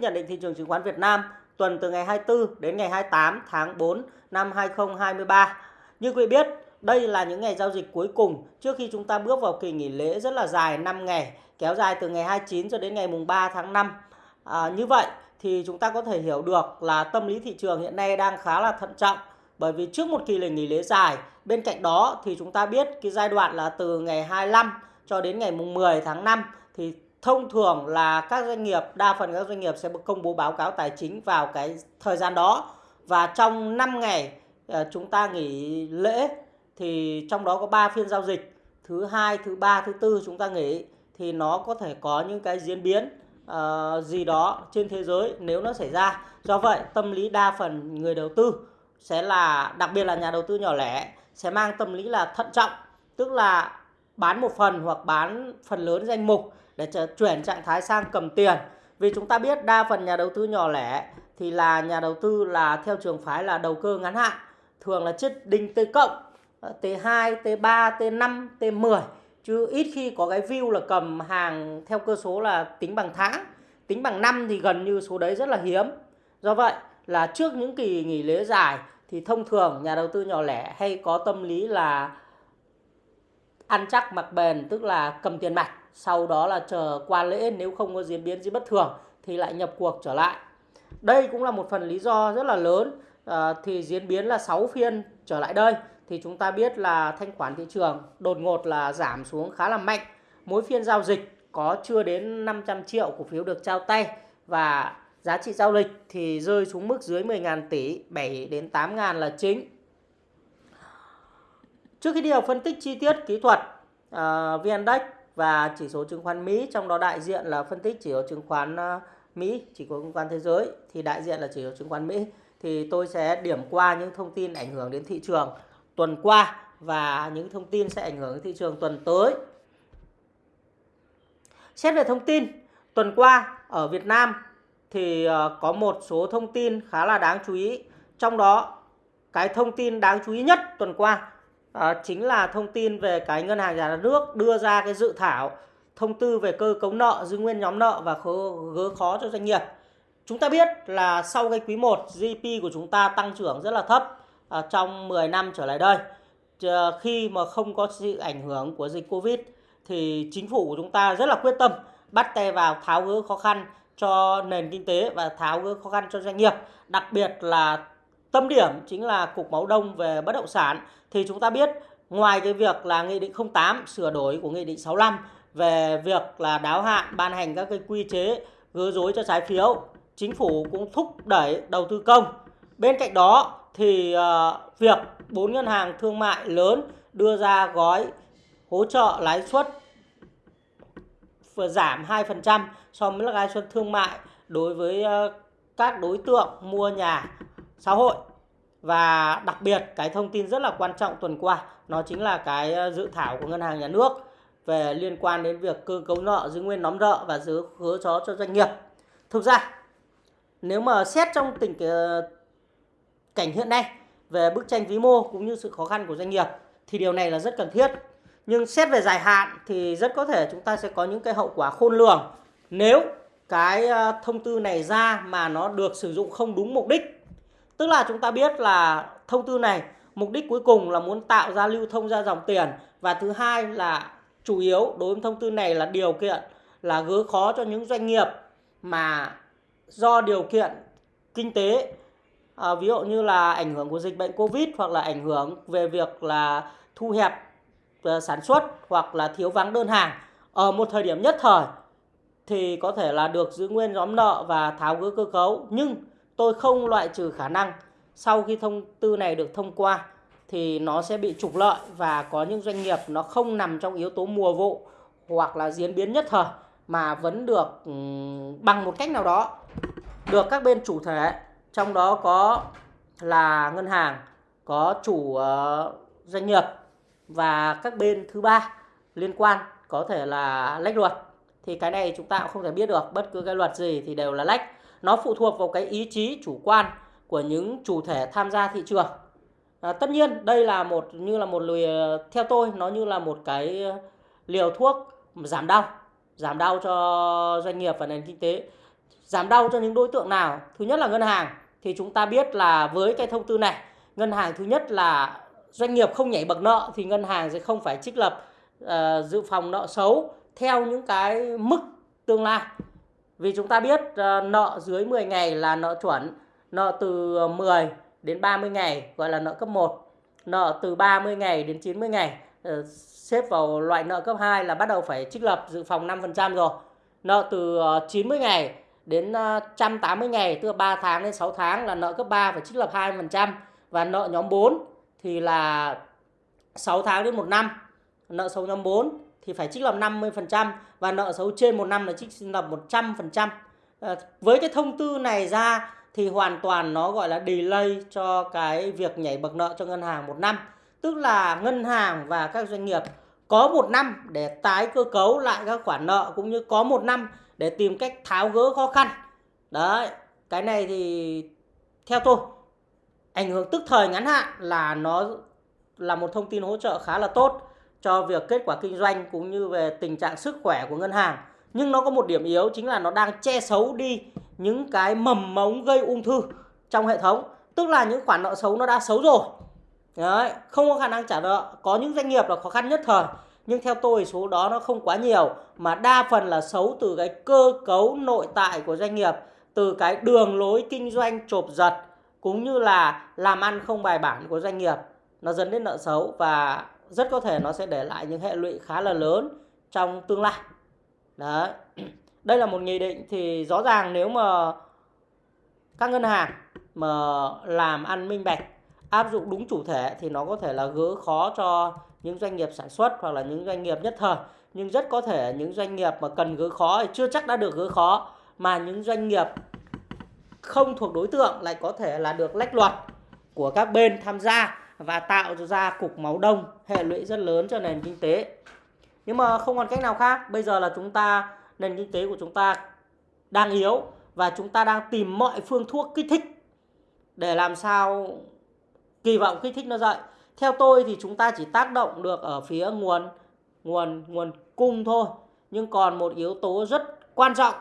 Nhận định thị trường chứng khoán Việt Nam tuần từ ngày 24 đến ngày 28 tháng 4 năm 2023. Như quý biết, đây là những ngày giao dịch cuối cùng trước khi chúng ta bước vào kỳ nghỉ lễ rất là dài 5 ngày, kéo dài từ ngày 29 cho đến ngày mùng 3 tháng 5. À, như vậy thì chúng ta có thể hiểu được là tâm lý thị trường hiện nay đang khá là thận trọng bởi vì trước một kỳ nghỉ lễ dài, bên cạnh đó thì chúng ta biết cái giai đoạn là từ ngày 25 cho đến ngày mùng 10 tháng 5 thì thông thường là các doanh nghiệp đa phần các doanh nghiệp sẽ công bố báo cáo tài chính vào cái thời gian đó. Và trong 5 ngày ờ, chúng ta nghỉ lễ thì trong đó có 3 phiên giao dịch. Thứ hai thứ ba thứ tư chúng ta nghỉ thì nó có thể có những cái diễn biến uh, gì đó trên thế giới nếu nó xảy ra. Do vậy tâm lý đa phần người đầu tư sẽ là đặc biệt là nhà đầu tư nhỏ lẻ sẽ mang tâm lý là thận trọng. Tức là bán một phần hoặc bán phần lớn danh mục để chuyển trạng thái sang cầm tiền. Vì chúng ta biết đa phần nhà đầu tư nhỏ lẻ thì là nhà đầu tư là theo trường phái là đầu cơ ngắn hạn thường là chất đinh T cộng T2, T3, T5, T10 chứ ít khi có cái view là cầm hàng theo cơ số là tính bằng tháng. Tính bằng năm thì gần như số đấy rất là hiếm. Do vậy là trước những kỳ nghỉ lễ dài thì thông thường nhà đầu tư nhỏ lẻ hay có tâm lý là ăn chắc mặc bền tức là cầm tiền mặt sau đó là chờ qua lễ nếu không có diễn biến gì bất thường thì lại nhập cuộc trở lại. Đây cũng là một phần lý do rất là lớn. À, thì diễn biến là 6 phiên trở lại đây thì chúng ta biết là thanh khoản thị trường đột ngột là giảm xuống khá là mạnh. Mỗi phiên giao dịch có chưa đến 500 triệu cổ phiếu được trao tay và giá trị giao dịch thì rơi xuống mức dưới 10.000 tỷ 7 đến 8.000 là chính. Trước khi đi vào phân tích chi tiết kỹ thuật à, uh, VNDAX và chỉ số chứng khoán Mỹ trong đó đại diện là phân tích chỉ số chứng khoán ờ, Mỹ, chỉ số chứng khoán thế giới thì đại diện là chỉ số chứng khoán Mỹ thì tôi sẽ điểm qua những thông tin ảnh hưởng đến thị trường tuần qua và những thông tin sẽ ảnh hưởng đến thị trường tuần tới. Xét về thông tin, tuần qua ở Việt Nam thì ờ, có một số thông tin khá là đáng chú ý. Trong đó cái thông tin đáng chú ý nhất tuần qua à, chính là thông tin về cái ngân hàng nhà nước đưa ra cái dự thảo thông tư về cơ cấu nợ giữ nguyên nhóm nợ và gỡ khó cho doanh nghiệp. Chúng ta biết là sau cái quý 1 GDP của chúng ta tăng trưởng rất là thấp à, trong 10 năm trở lại đây. Khi mà không có sự ảnh hưởng của dịch Covid thì chính phủ của chúng ta rất là quyết tâm bắt tay vào tháo gỡ khó khăn cho nền kinh tế và tháo gỡ khó khăn cho doanh nghiệp. Đặc biệt là tâm điểm chính là cục máu đông về bất động sản. Thì chúng ta biết ngoài cái việc là nghị định 08 sửa đổi của nghị định 65 về việc là đáo hạn ban hành các cái quy chế gỡ rối cho trái phiếu chính phủ cũng thúc đẩy đầu tư công. Bên cạnh đó thì uh, việc bốn ngân hàng thương mại lớn đưa ra gói hỗ trợ lãi suất giảm 2% so với lãi suất thương mại đối với uh, các đối tượng mua nhà xã hội. Và đặc biệt, cái thông tin rất là quan trọng tuần qua, nó chính là cái ờ, dự thảo của ngân hàng nhà nước về liên quan đến việc cơ cấu nợ giữ nguyên nóng nợ và giữ hứa chó cho doanh nghiệp. Thực ra, nếu mà xét trong tình ờ, cảnh hiện nay về bức tranh vĩ mô cũng như sự khó khăn của doanh nghiệp thì điều này là rất cần thiết. Nhưng xét về dài hạn thì rất có thể chúng ta sẽ có những cái hậu quả khôn lường. Nếu cái ờ, thông tư này ra mà nó được sử dụng không đúng mục đích Tức là chúng ta biết là thông tư này mục đích cuối cùng là muốn tạo ra lưu thông ra dòng tiền. Và thứ hai là chủ yếu đối với thông tư này là điều kiện là gỡ khó cho những doanh nghiệp mà do điều kiện kinh tế à, ví dụ như là ảnh hưởng của dịch bệnh covid hoặc là ảnh hưởng về việc là thu hẹp uh, sản xuất hoặc là thiếu vắng đơn hàng. Ở một thời điểm nhất thời thì có thể là được giữ nguyên nhóm nợ và tháo gỡ cơ cấu. Nhưng tôi không loại trừ khả năng. Sau khi thông, tư này được thông qua, thì nó sẽ bị trục lợi và có những doanh nghiệp nó không nằm trong yếu tố mùa vụ hoặc là diễn biến nhất thời mà vẫn được ừ, bằng một cách nào đó được các bên chủ thể. Trong đó có là ngân hàng, có chủ ờ, doanh nghiệp và các bên thứ ba liên quan, có thể là lách luật. Thì cái này chúng ta cũng không thể biết được. Bất cứ cái luật gì thì đều là lách nó phụ thuộc vào cái ý chí chủ quan của những chủ thể tham gia thị trường. À, tất nhiên đây là một như là một lùi theo tôi nó như là một cái liều thuốc giảm đau giảm đau cho doanh nghiệp và nền kinh tế giảm đau cho những đối tượng nào. Thứ nhất là ngân hàng thì chúng ta biết là với cái thông tư này ngân hàng thứ nhất là doanh nghiệp không nhảy bậc nợ thì ngân hàng sẽ không phải trích lập uh, dự phòng nợ xấu theo những cái mức tương lai vì chúng ta biết ờ, nợ dưới 10 ngày là nợ chuẩn, nợ từ 10 đến 30 ngày, gọi là nợ cấp 1 nợ từ 30 ngày đến 90 ngày. Ờ, xếp vào loại nợ cấp 2 là bắt đầu phải trích lập dự phòng 5% rồi. Nợ từ ờ, 90 ngày đến 180 ngày, tức là 3 tháng đến 6 tháng là nợ cấp 3 phải trích lập 2% và nợ nhóm 4 thì là 6 tháng đến 1 năm, nợ xấu nhóm 4 thì phải trích lập 50% và nợ xấu trên một năm là trích lập 100%. À, với cái thông tư này ra thì hoàn toàn nó gọi là delay cho cái việc nhảy bậc nợ cho ngân hàng một năm. Tức là ngân hàng và các doanh nghiệp có một năm để tái cơ cấu lại các khoản nợ cũng như có một năm để tìm cách tháo gỡ khó khăn. Đấy, cái này thì theo tôi ảnh hưởng tức thời ngắn hạn là nó là một thông tin hỗ trợ khá là tốt cho việc kết quả kinh doanh cũng như về tình trạng sức khỏe của ngân hàng. Nhưng nó có một điểm yếu chính là nó đang che xấu đi những cái mầm mống gây ung thư trong hệ thống. Tức là những khoản nợ xấu nó đã xấu rồi. Đấy, không có khả năng trả nợ. Có những doanh nghiệp là khó khăn nhất thời. Nhưng theo tôi số đó nó không quá nhiều mà đa phần là xấu từ cái cơ cấu nội tại của doanh nghiệp, từ cái đường lối kinh doanh chộp giật cũng như là làm ăn không bài bản của doanh nghiệp nó dẫn đến nợ xấu và rất có thể nó sẽ để lại những hệ lụy khá là lớn trong tương lai. Đấy. Đây là một nghị định thì rõ ràng nếu mà các ngân hàng mà làm ăn minh bạch, áp dụng đúng chủ thể thì nó có thể là gỡ khó cho những doanh nghiệp sản xuất hoặc là những doanh nghiệp nhất thời. Nhưng rất có thể những doanh nghiệp mà cần gỡ khó thì chưa chắc đã được gỡ khó mà những doanh nghiệp không thuộc đối tượng lại có thể là được lách luật của các bên tham gia và tạo ra cục máu đông, hệ lụy rất lớn cho nền kinh tế. Nhưng mà không còn cách nào khác, bây giờ là chúng ta, nền kinh tế của chúng ta đang yếu và chúng ta đang tìm mọi phương thuốc kích thích để làm sao kỳ vọng kích thích nó dậy. Theo tôi thì chúng ta chỉ tác động được ở phía nguồn nguồn nguồn cung thôi. Nhưng còn một yếu tố rất quan trọng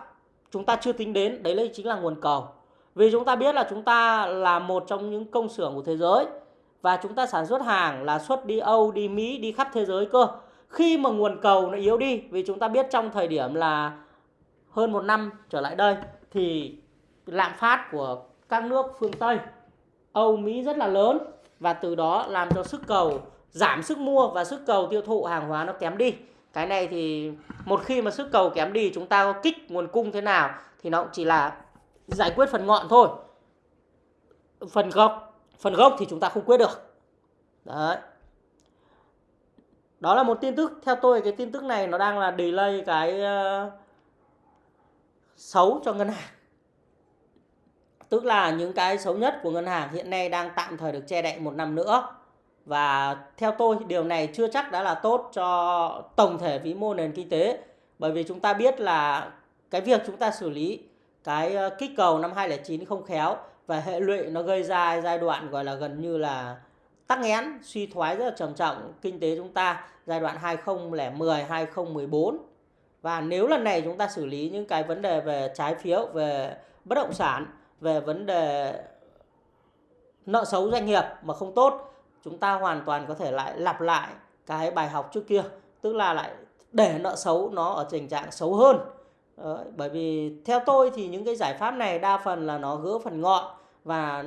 chúng ta chưa tính đến, đấy là chính là nguồn cầu. Vì chúng ta biết là chúng ta là một trong những công xưởng của thế giới và chúng ta sản xuất hàng là xuất đi Âu, đi Mỹ, đi khắp thế giới cơ. Khi mà nguồn cầu nó yếu đi vì chúng ta biết trong thời điểm là hơn một năm trở lại đây thì lạm phát của các nước phương Tây, Âu, Mỹ rất là lớn và từ đó làm cho sức cầu giảm sức mua và sức cầu tiêu thụ hàng hóa nó kém đi. Cái này thì một khi mà sức cầu kém đi chúng ta có kích nguồn cung thế nào thì nó cũng chỉ là giải quyết phần ngọn thôi. Phần gốc gốc thì chúng ta không quyết được. Đấy. Đó là một tin tức. Theo tôi cái tin tức này nó đang là delay cái uh, xấu cho ngân hàng. Tức là những cái xấu nhất của ngân hàng hiện nay đang tạm thời được che đậy một năm nữa. Và theo tôi điều này chưa chắc đã là tốt cho tổng thể vĩ mô nền kinh tế. Bởi vì chúng ta biết là cái việc chúng ta xử lý cái ờ, kích cầu năm 2009 không khéo và hệ lụy nó gây ra giai đoạn gọi là gần như là tắc nghẽn suy thoái rất là trầm trọng kinh tế chúng ta giai đoạn 2010 2014 và nếu lần này chúng ta xử lý những cái vấn đề về trái phiếu về bất động sản về vấn đề nợ xấu doanh nghiệp mà không tốt chúng ta hoàn toàn có thể lại lặp lại cái bài học trước kia tức là lại để nợ xấu nó ở tình trạng xấu hơn. Đấy, bởi vì theo tôi thì những cái giải pháp này đa phần là nó gỡ phần ngọn và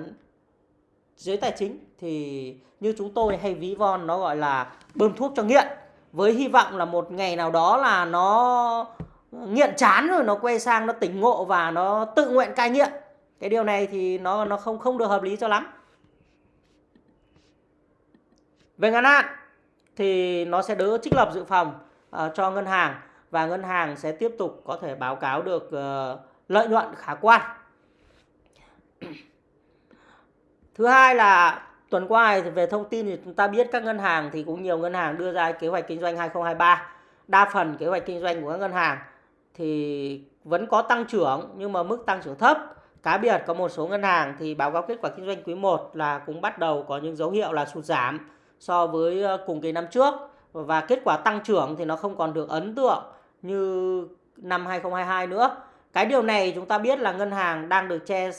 dưới tài chính thì như chúng tôi hay ví von nó gọi là bơm thuốc cho nghiện. Với hy vọng là một ngày nào đó là nó nghiện chán rồi nó quay sang nó tỉnh ngộ và nó tự nguyện cai nghiện. Cái điều này thì nó nó không không được hợp lý cho lắm. Về ngắn hạn thì nó sẽ đỡ trích lập dự phòng uh, cho ngân hàng và ngân hàng sẽ tiếp tục có thể báo cáo được uh, lợi nhuận khả quan. Thứ hai là tuần qua thì về thông tin thì chúng ta biết các ngân hàng thì cũng nhiều ngân hàng đưa ra kế hoạch kinh doanh 2023. Đa phần kế hoạch kinh doanh của các ngân hàng thì vẫn có tăng trưởng nhưng mà mức tăng trưởng thấp. Cá biệt có một số ngân hàng thì báo cáo kết quả kinh doanh quý 1 là cũng bắt đầu có những dấu hiệu là sụt giảm so với ờ, cùng kỳ năm trước và kết quả tăng trưởng thì nó không còn được ấn tượng như năm 2022 nữa. cái điều này chúng ta biết là ngân hàng đang được che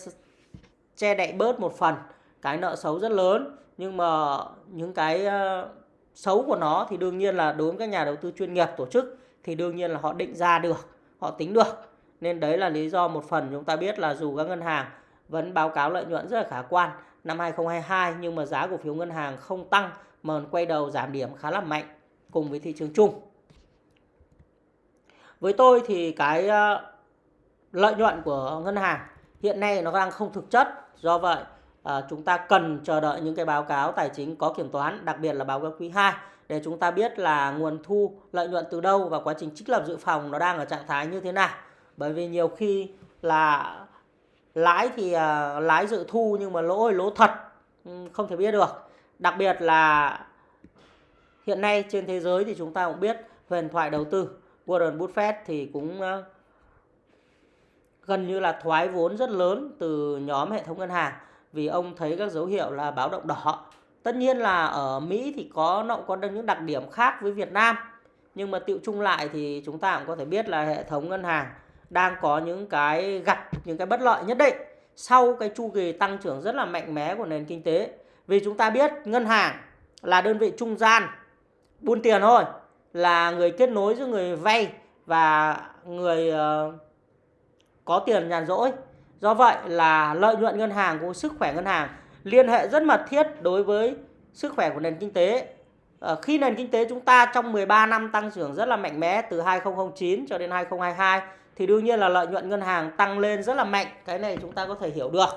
che đậy bớt một phần cái nợ xấu rất lớn nhưng mà những cái ờ, xấu của nó thì đương nhiên là đối với các nhà đầu tư chuyên nghiệp tổ chức thì đương nhiên là họ định ra được, họ tính được nên đấy là lý do một phần chúng ta biết là dù các ngân hàng vẫn báo cáo lợi nhuận rất là khả quan năm 2022 nhưng mà giá cổ phiếu ngân hàng không tăng mà quay đầu giảm điểm khá là mạnh cùng với thị trường chung. Với tôi thì cái ờ, lợi nhuận của ngân hàng hiện nay nó đang không thực chất. Do vậy à, chúng ta cần chờ đợi những cái báo cáo tài chính có kiểm toán, đặc biệt là báo cáo quý 2 để chúng ta biết là nguồn thu lợi nhuận từ đâu và quá trình trích lập dự phòng nó đang ở trạng thái như thế nào. Bởi vì nhiều khi là lãi thì à, lãi dự thu nhưng mà lỗ thì lỗ thật không thể biết được đặc biệt là hiện nay trên thế giới thì chúng ta cũng biết huyền thoại đầu tư Warren Buffett thì cũng ờ, gần như là thoái vốn rất lớn từ nhóm hệ thống ngân hàng vì ông thấy các dấu hiệu là báo động đỏ tất nhiên là ở Mỹ thì có nó có những đặc điểm khác với Việt Nam nhưng mà tiệu chung lại thì chúng ta cũng có thể biết là hệ thống ngân hàng đang có những cái gặp những cái bất lợi nhất định sau cái chu kỳ tăng trưởng rất là mạnh mẽ của nền kinh tế. Vì chúng ta biết ngân hàng là đơn vị trung gian buôn tiền thôi, là người kết nối giữa người vay và người uh, có tiền nhàn rỗi. Do vậy là lợi nhuận ngân hàng của sức khỏe ngân hàng liên hệ rất mật thiết đối với sức khỏe của nền kinh tế. À, khi nền kinh tế chúng ta trong 13 năm tăng trưởng rất là mạnh mẽ từ 2009 cho đến 2022 thì đương nhiên là lợi nhuận ngân hàng tăng lên rất là mạnh. Cái này chúng ta có thể hiểu được.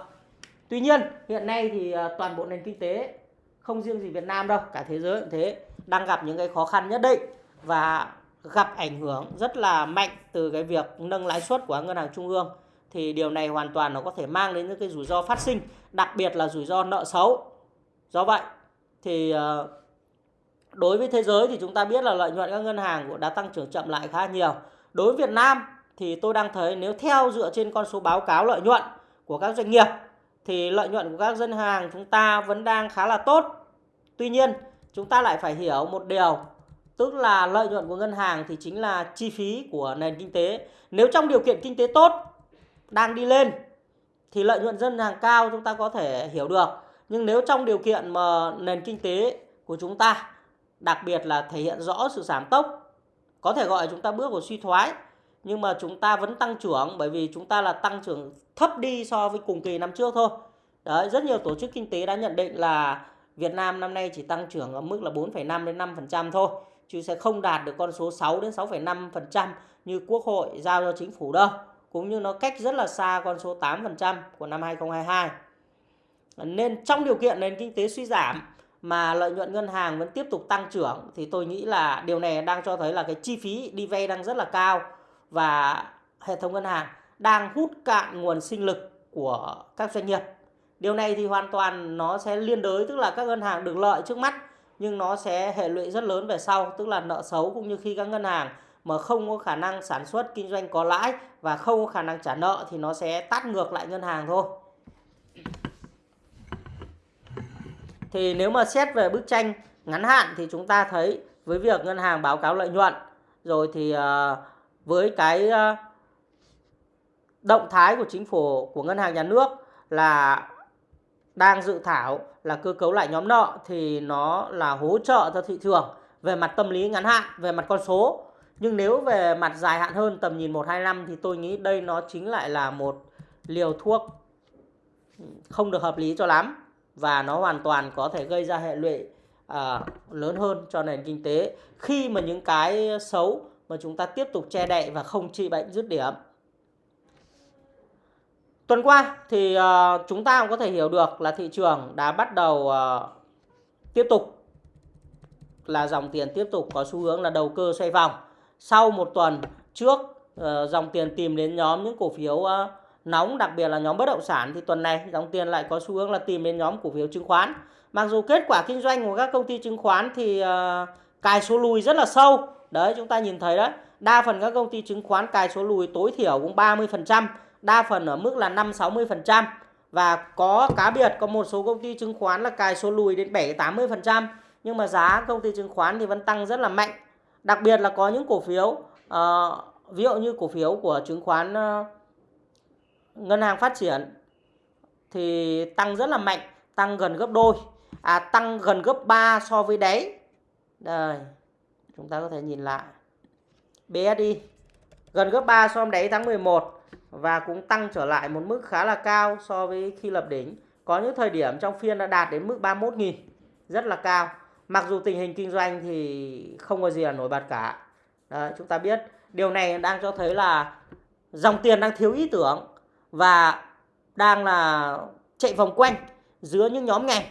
Tuy nhiên hiện nay thì ờ, toàn bộ nền kinh tế không riêng gì Việt Nam đâu cả thế giới cũng thế đang gặp những cái khó khăn nhất định và gặp ảnh hưởng rất là mạnh từ cái việc nâng lãi suất của ngân hàng trung ương thì điều này hoàn toàn nó có thể mang đến những cái rủi ro phát sinh đặc biệt là rủi ro nợ xấu do vậy thì ờ, đối với thế giới thì chúng ta biết là lợi nhuận các ngân hàng cũng đã tăng trưởng chậm lại khá nhiều đối với Việt Nam thì tôi đang thấy nếu theo dựa trên con số báo cáo lợi nhuận của các doanh nghiệp thì lợi nhuận của các ngân hàng chúng ta vẫn đang khá là tốt. Tuy nhiên, chúng ta lại phải hiểu một điều, tức là lợi nhuận của ngân hàng thì chính là chi phí của nền kinh tế. Nếu trong điều kiện kinh tế tốt đang đi lên thì lợi nhuận dân hàng cao chúng ta có thể hiểu được. Nhưng nếu trong điều kiện mà nền kinh tế của chúng ta đặc biệt là thể hiện rõ sự giảm tốc có thể gọi chúng ta bước vào suy thoái nhưng mà chúng ta vẫn tăng trưởng bởi vì chúng ta là tăng trưởng thấp đi so với cùng kỳ năm trước thôi. Đấy, rất nhiều tổ chức kinh tế đã nhận định là Việt Nam năm nay chỉ tăng trưởng ở mức là 4,5 đến 5% thôi, chứ sẽ không đạt được con số 6 đến 6,5% như Quốc hội giao cho chính phủ đâu, cũng như nó cách rất là xa con số 8% của năm 2022. Nên trong điều kiện nền kinh tế suy giảm mà lợi nhuận ngân hàng vẫn tiếp tục tăng trưởng thì tôi nghĩ là điều này đang cho thấy là cái chi phí đi vay đang rất là cao và hệ thống ngân hàng đang hút cạn nguồn sinh lực của các doanh nghiệp. Điều này thì hoàn toàn nó sẽ liên đới, tức là các ngân hàng được lợi trước mắt nhưng nó sẽ hệ lụy rất lớn về sau, tức là nợ xấu cũng như khi các ngân hàng mà không có khả năng sản xuất kinh doanh có lãi và không có khả năng trả nợ thì nó sẽ tắt ngược lại ngân hàng thôi. Thì nếu mà xét về bức tranh ngắn hạn thì chúng ta thấy với việc ngân hàng báo cáo lợi nhuận rồi thì ờ, với cái ờ, động thái của chính phủ của ngân hàng nhà nước là đang dự thảo là cơ cấu lại nhóm nợ thì nó là hỗ trợ cho thị trường về mặt tâm lý ngắn hạn, về mặt con số. Nhưng nếu về mặt dài hạn hơn tầm nhìn 1 2 năm thì tôi nghĩ đây nó chính lại là một liều thuốc không được hợp lý cho lắm và nó hoàn toàn có thể gây ra hệ lụy à, lớn hơn cho nền kinh tế khi mà những cái xấu mà chúng ta tiếp tục che đậy và không trị bệnh dứt điểm. Tuần qua thì uh, chúng ta cũng có thể hiểu được là thị trường đã bắt đầu uh, tiếp tục là dòng tiền tiếp tục có xu hướng là đầu cơ xoay vòng. Sau một tuần trước ờ, dòng tiền tìm đến nhóm những cổ phiếu ờ, nóng đặc biệt là nhóm bất động sản thì tuần này dòng tiền lại có xu hướng là tìm đến nhóm cổ phiếu chứng khoán. Mặc dù kết quả kinh doanh của các công ty chứng khoán thì uh, cài số lùi rất là sâu Đấy chúng ta nhìn thấy đấy. Đa phần các công ty chứng khoán cài số lùi tối thiểu cũng 30%, đa phần ở mức là 5-60%. Và có cá biệt có một số công ty chứng khoán là cài số lùi đến 7-80%. Nhưng mà giá công ty chứng khoán thì vẫn tăng rất là mạnh. Đặc biệt là có những cổ phiếu, uh, ví dụ như cổ phiếu của chứng khoán uh, ngân hàng phát triển thì tăng rất là mạnh tăng gần gấp đôi à tăng gần gấp 3 so với đáy. Đây chúng ta có thể nhìn lại. BSI gần gấp 3 so với đáy tháng 11 và cũng tăng trở lại một mức khá là cao so với khi lập đỉnh. Có những thời điểm trong phiên đã đạt đến mức 31.000 rất là cao mặc dù tình hình kinh doanh thì không có gì là nổi bật cả. Đấy, chúng ta biết điều này đang cho thấy là dòng tiền đang thiếu ý tưởng và đang là chạy vòng quanh giữa những nhóm ngành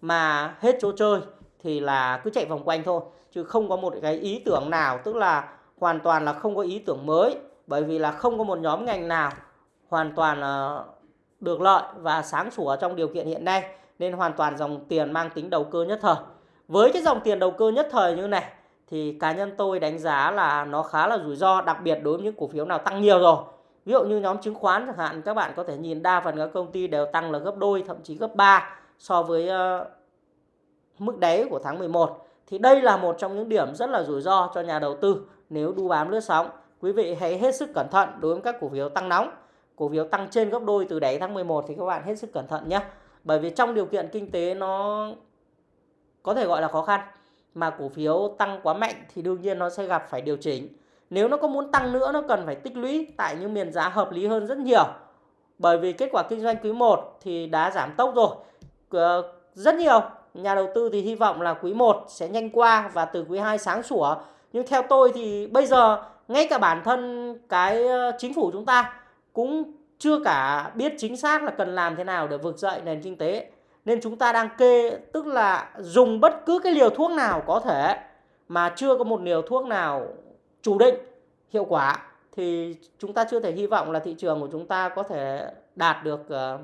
mà hết chỗ chơi thì là cứ chạy vòng quanh thôi chứ không có một cái ý tưởng nào tức là hoàn toàn là không có ý tưởng mới bởi vì là không có một nhóm ngành nào hoàn toàn là được lợi và sáng sủa trong điều kiện hiện nay nên hoàn toàn dòng tiền mang tính đầu cơ nhất thời với cái dòng tiền đầu cơ nhất thời như này thì cá nhân tôi đánh giá là nó khá là rủi ro đặc biệt đối với những cổ phiếu nào tăng nhiều rồi. Ví dụ như nhóm chứng khoán chẳng hạn các bạn có thể nhìn đa phần các công ty đều tăng là gấp đôi thậm chí gấp 3 so với uh, mức đáy của tháng 11 thì đây là một trong những điểm rất là rủi ro cho nhà đầu tư nếu đu bám lướt sóng. Quý vị hãy hết sức cẩn thận đối với các cổ phiếu tăng nóng. Cổ phiếu tăng trên gấp đôi từ đáy tháng 11 thì các bạn hết sức cẩn thận nhé. Bởi vì trong điều kiện kinh tế nó có thể gọi là khó khăn, mà cổ phiếu tăng quá mạnh thì đương nhiên nó sẽ gặp phải điều chỉnh. Nếu nó có muốn tăng nữa, nó cần phải tích lũy tại những miền giá hợp lý hơn rất nhiều. Bởi vì kết quả kinh doanh quý 1 thì đã giảm tốc rồi. Ờ, rất nhiều nhà đầu tư thì hy vọng là quý 1 sẽ nhanh qua và từ quý 2 sáng sủa. Nhưng theo tôi thì bây giờ, ngay cả bản thân cái ờ, chính phủ chúng ta cũng chưa cả biết chính xác là cần làm thế nào để vực dậy nền kinh tế nên chúng ta đang kê tức là dùng bất cứ cái liều thuốc nào có thể mà chưa có một liều thuốc nào chủ định hiệu quả thì chúng ta chưa thể hy vọng là thị trường của chúng ta có thể đạt được ờ,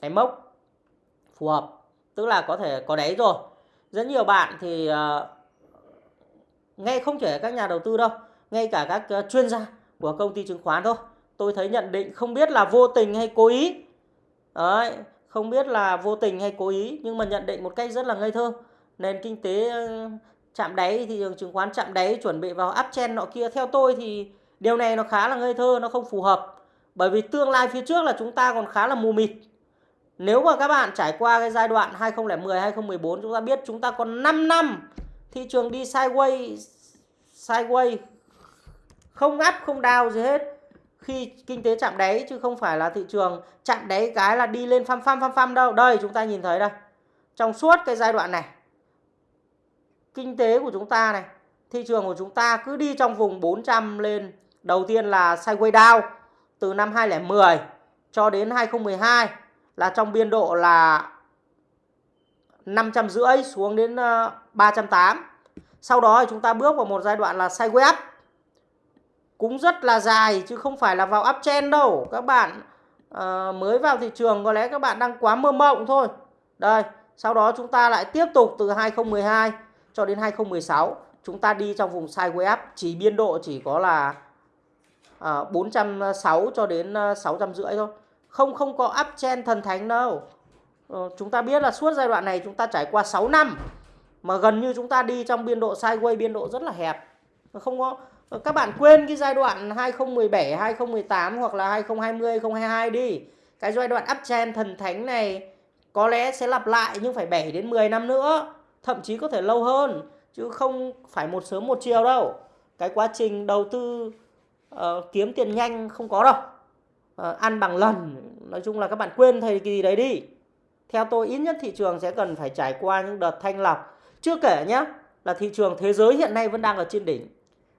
cái mốc phù hợp tức là có thể có đáy rồi. Rất nhiều bạn thì ờ, uh, ngay không chỉ các nhà đầu tư đâu ngay cả các ờ, chuyên gia của công ty chứng khoán thôi. Tôi thấy nhận định không biết là vô tình hay cố ý. Đấy không biết là vô tình hay cố ý, nhưng mà nhận định một cách rất là ngây thơ. Nền kinh tế ờ, chạm đáy thị trường chứng khoán chạm đáy, chuẩn bị vào uptrend nọ kia. Theo tôi thì điều này nó khá là ngây thơ, nó không phù hợp. Bởi vì tương lai phía trước là chúng ta còn khá là mù mịt. Nếu mà các bạn trải qua cái giai đoạn 2010 2014 chúng ta biết chúng ta còn 5 năm, thị trường đi sideways sideways, không up, không down gì hết khi kinh tế chạm đáy chứ không phải là thị trường chạm đáy cái là đi lên phăm phăm phăm phăm đâu đây, chúng ta nhìn thấy đây trong suốt cái giai đoạn này, kinh tế của chúng ta này, thị trường của chúng ta cứ đi trong vùng 400 lên đầu tiên là sideways down từ năm 2010 cho đến 2012 là trong biên độ là 550 xuống đến ờ, 380. Sau đó thì chúng ta bước vào một giai đoạn là sideways up. Cũng rất là dài chứ không phải là vào uptrend đâu. Các bạn à, mới vào thị trường có lẽ các bạn đang quá mơ mộng thôi. Đây, sau đó chúng ta lại tiếp tục từ 2012 cho đến 2016 chúng ta đi trong vùng sideways up chỉ biên độ chỉ có là ờ, à, 460 cho đến ờ, 650 thôi không không có uptrend thần thánh đâu ờ, chúng ta biết là suốt giai đoạn này chúng ta trải qua 6 năm mà gần như chúng ta đi trong biên độ sideways biên độ rất là hẹp không có Ờ, các bạn quên cái giai đoạn 2017 2018 hoặc là 2020 2022 đi. Cái giai đoạn uptrend thần thánh này có lẽ sẽ lặp lại nhưng phải 7 đến 10 năm nữa thậm chí có thể lâu hơn chứ không phải một sớm một chiều đâu. Cái quá trình đầu tư uh, kiếm tiền nhanh không có đâu. Uh, ăn bằng lần. Nói chung là các bạn quên thời kỳ đấy đi. Theo tôi ít nhất thị trường sẽ cần phải trải qua những đợt thanh lọc. Chưa kể nhé là thị trường thế giới hiện nay vẫn đang ở trên đỉnh.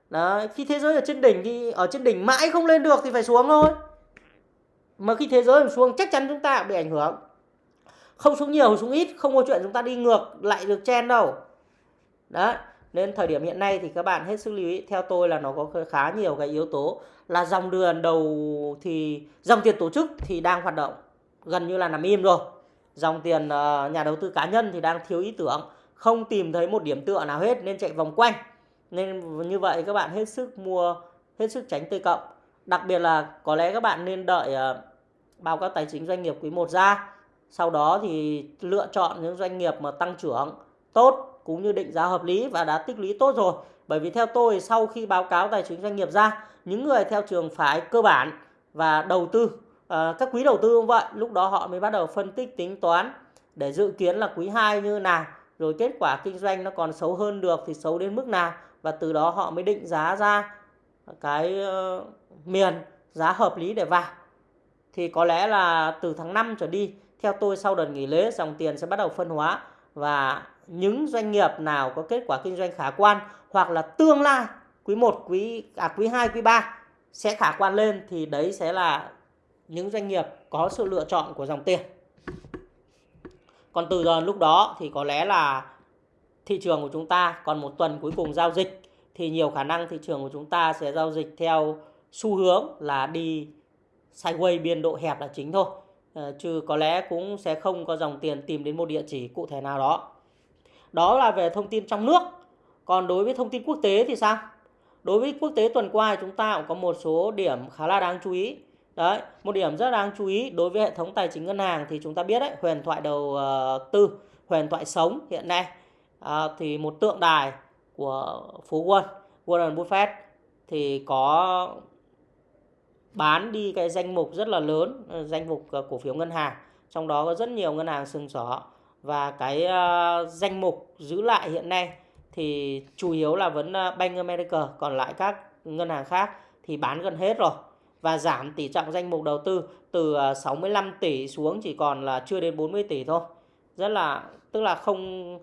Đấy, khi thế giới ở trên đỉnh thì ở trên đỉnh mãi không lên được thì phải xuống thôi. Mà khi thế giới xuống chắc chắn chúng ta bị ảnh hưởng. Không xuống nhiều xuống ít không có chuyện chúng ta đi ngược lại được chen đâu. Đấy nên thời điểm hiện nay thì các bạn hết sức lưu ý. Theo tôi là nó có khá nhiều cái yếu tố là dòng đường đầu thì dòng tiền tổ chức thì đang hoạt động. Gần như là nằm im rồi. Dòng tiền ờ, nhà đầu tư cá nhân thì đang thiếu ý tưởng không tìm thấy một điểm tựa nào hết nên chạy vòng quanh nên như vậy các bạn hết sức mua hết sức tránh T cộng. Đặc biệt là có lẽ các bạn nên đợi ờ, báo cáo tài chính doanh nghiệp quý 1 ra. Sau đó thì lựa chọn những doanh nghiệp mà tăng trưởng tốt cũng như định giá hợp lý và đã tích lũy tốt rồi. Bởi vì theo tôi sau khi báo cáo tài chính doanh nghiệp ra, những người theo trường phái cơ bản và đầu tư à, các quý đầu tư cũng vậy lúc đó họ mới bắt đầu phân tích tính toán để dự kiến là quý 2 như nào rồi kết quả kinh doanh nó còn xấu hơn được thì xấu đến mức nào và từ đó họ mới định giá ra cái uh, miền giá hợp lý để vào thì có lẽ là từ tháng 5 trở đi theo tôi sau đợt nghỉ lễ dòng tiền sẽ bắt đầu phân hóa và những doanh nghiệp nào có kết quả kinh doanh khả quan hoặc là tương lai quý 1, quý à quý 2, quý 3 sẽ khả quan lên thì đấy sẽ là những doanh nghiệp có sự lựa chọn của dòng tiền. Còn từ giờ lúc đó thì có lẽ là thị trường của chúng ta còn một tuần cuối cùng giao dịch thì nhiều khả năng thị trường của chúng ta sẽ giao dịch theo xu hướng là đi sideways biên độ hẹp là chính thôi. Ờ, chứ có lẽ cũng sẽ không có dòng tiền tìm đến một địa chỉ cụ thể nào đó. Đó là về thông tin trong nước. Còn đối với thông tin quốc tế thì sao? Đối với quốc tế tuần qua chúng ta cũng có một số điểm khá là đáng chú ý. Đấy, một điểm rất đáng chú ý đối với hệ thống tài chính ngân hàng thì chúng ta biết đấy, huyền thoại đầu ờ, tư, huyền thoại sống hiện nay à, thì một tượng đài của phú Quân, Warren Buffett thì có bán đi cái danh mục rất là lớn, ờ, danh mục ờ, cổ phiếu ngân hàng, trong đó có rất nhiều ngân hàng sừng sỏ và cái uh, danh mục giữ lại hiện nay thì chủ yếu là vẫn Bank America, còn lại các ngân hàng khác thì bán gần hết rồi và giảm tỷ trọng danh mục đầu tư từ 65 tỷ xuống chỉ còn là chưa đến 40 tỷ thôi. Rất là tức là không